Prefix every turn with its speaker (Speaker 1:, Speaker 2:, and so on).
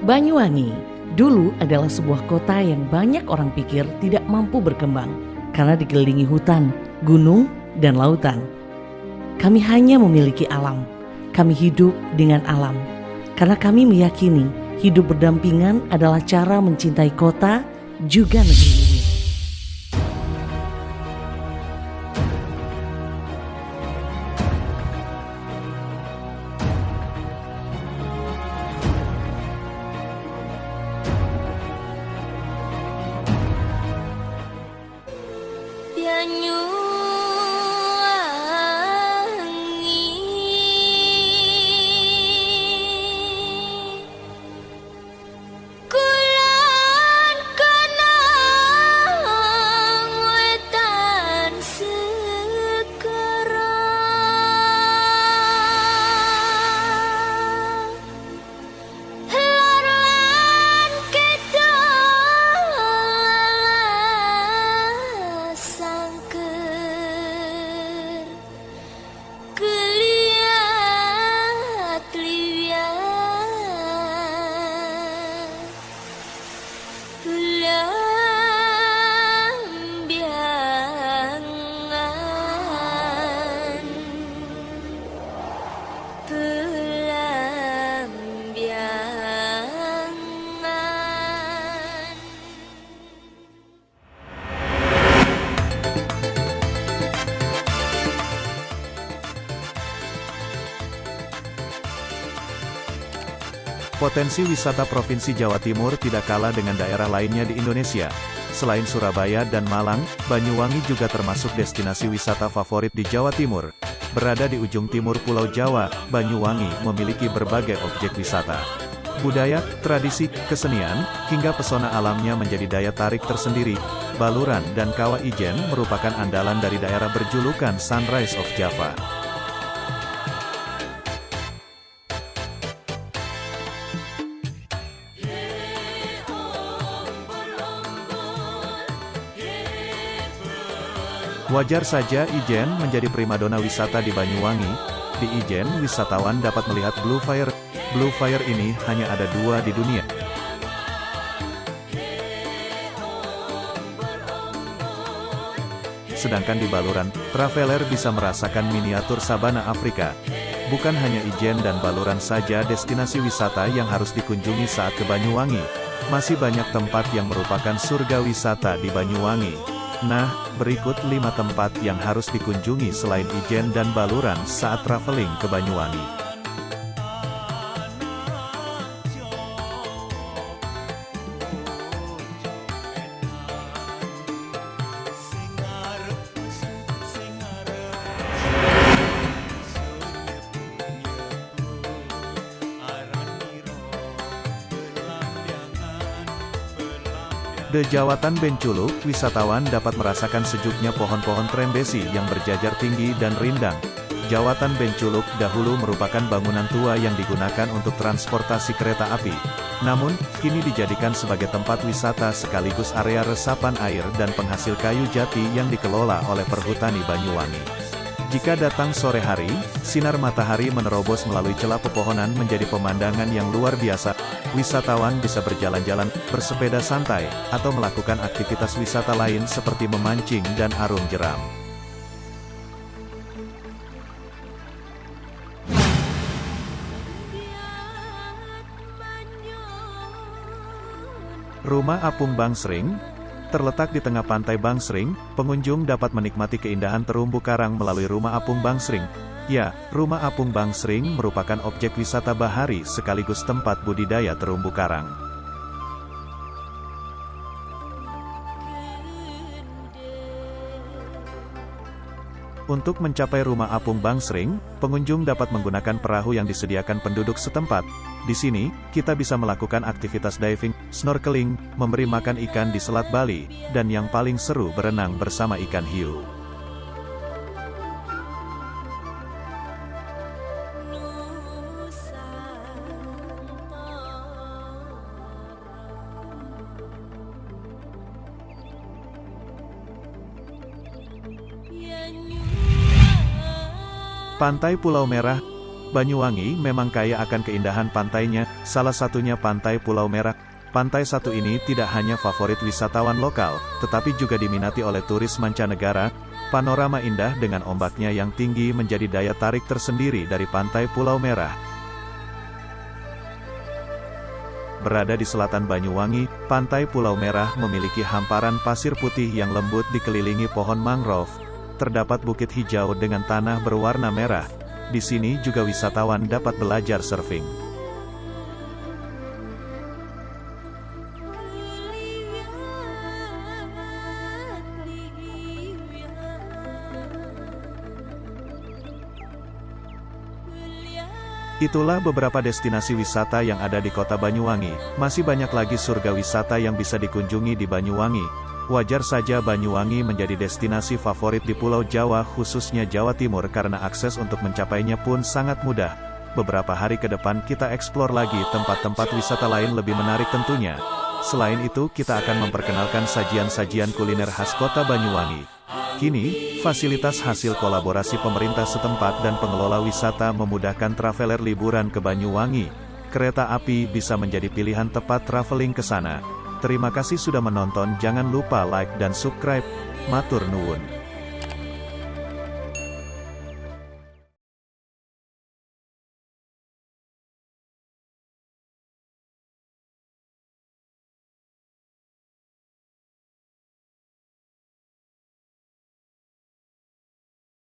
Speaker 1: Banyuwangi dulu adalah sebuah kota yang banyak orang pikir tidak mampu berkembang karena dikelilingi hutan, gunung, dan lautan. Kami hanya memiliki alam. Kami hidup dengan alam. Karena kami meyakini hidup berdampingan adalah cara mencintai kota juga negeri ini.
Speaker 2: Potensi wisata Provinsi Jawa Timur tidak kalah dengan daerah lainnya di Indonesia. Selain Surabaya dan Malang, Banyuwangi juga termasuk destinasi wisata favorit di Jawa Timur. Berada di ujung timur Pulau Jawa, Banyuwangi memiliki berbagai objek wisata. Budaya, tradisi, kesenian, hingga pesona alamnya menjadi daya tarik tersendiri. Baluran dan Kawah Ijen merupakan andalan dari daerah berjulukan Sunrise of Java. Wajar saja Ijen menjadi primadona wisata di Banyuwangi. Di Ijen, wisatawan dapat melihat Blue Fire. Blue Fire ini hanya ada dua di dunia. Sedangkan di Baluran, traveler bisa merasakan miniatur sabana Afrika. Bukan hanya Ijen dan Baluran saja destinasi wisata yang harus dikunjungi saat ke Banyuwangi. Masih banyak tempat yang merupakan surga wisata di Banyuwangi. Nah, berikut 5 tempat yang harus dikunjungi selain Ijen dan Baluran saat traveling ke Banyuwangi. The Jawatan Benculuk, wisatawan dapat merasakan sejuknya pohon-pohon trembesi yang berjajar tinggi dan rindang. Jawatan Benculuk dahulu merupakan bangunan tua yang digunakan untuk transportasi kereta api. Namun, kini dijadikan sebagai tempat wisata sekaligus area resapan air dan penghasil kayu jati yang dikelola oleh Perhutani Banyuwangi. Jika datang sore hari, sinar matahari menerobos melalui celah pepohonan menjadi pemandangan yang luar biasa. Wisatawan bisa berjalan-jalan, bersepeda santai, atau melakukan aktivitas wisata lain seperti memancing dan arung jeram. Rumah Apung Bangsring, Terletak di tengah pantai Bangsring, pengunjung dapat menikmati keindahan terumbu karang melalui rumah apung Bangsring. Ya, rumah apung Bangsring merupakan objek wisata bahari sekaligus tempat budidaya terumbu karang. Untuk mencapai rumah apung Bangsring, pengunjung dapat menggunakan perahu yang disediakan penduduk setempat. Di sini, kita bisa melakukan aktivitas diving, snorkeling, memberi makan ikan di Selat Bali, dan yang paling seru berenang bersama ikan hiu. Pantai Pulau Merah Banyuwangi memang kaya akan keindahan pantainya, salah satunya Pantai Pulau Merah. Pantai satu ini tidak hanya favorit wisatawan lokal, tetapi juga diminati oleh turis mancanegara. Panorama indah dengan ombaknya yang tinggi menjadi daya tarik tersendiri dari Pantai Pulau Merah. Berada di selatan Banyuwangi, Pantai Pulau Merah memiliki hamparan pasir putih yang lembut dikelilingi pohon mangrove. Terdapat bukit hijau dengan tanah berwarna merah, di sini juga wisatawan dapat belajar surfing. Itulah beberapa destinasi wisata yang ada di kota Banyuwangi. Masih banyak lagi surga wisata yang bisa dikunjungi di Banyuwangi. Wajar saja Banyuwangi menjadi destinasi favorit di Pulau Jawa khususnya Jawa Timur karena akses untuk mencapainya pun sangat mudah. Beberapa hari ke depan kita eksplor lagi tempat-tempat wisata lain lebih menarik tentunya. Selain itu kita akan memperkenalkan sajian-sajian kuliner khas kota Banyuwangi. Kini, fasilitas hasil kolaborasi pemerintah setempat dan pengelola wisata memudahkan traveler liburan ke Banyuwangi. Kereta api bisa menjadi pilihan tepat traveling ke sana. Terima kasih sudah menonton jangan lupa like dan subscribe. Matur nuwun.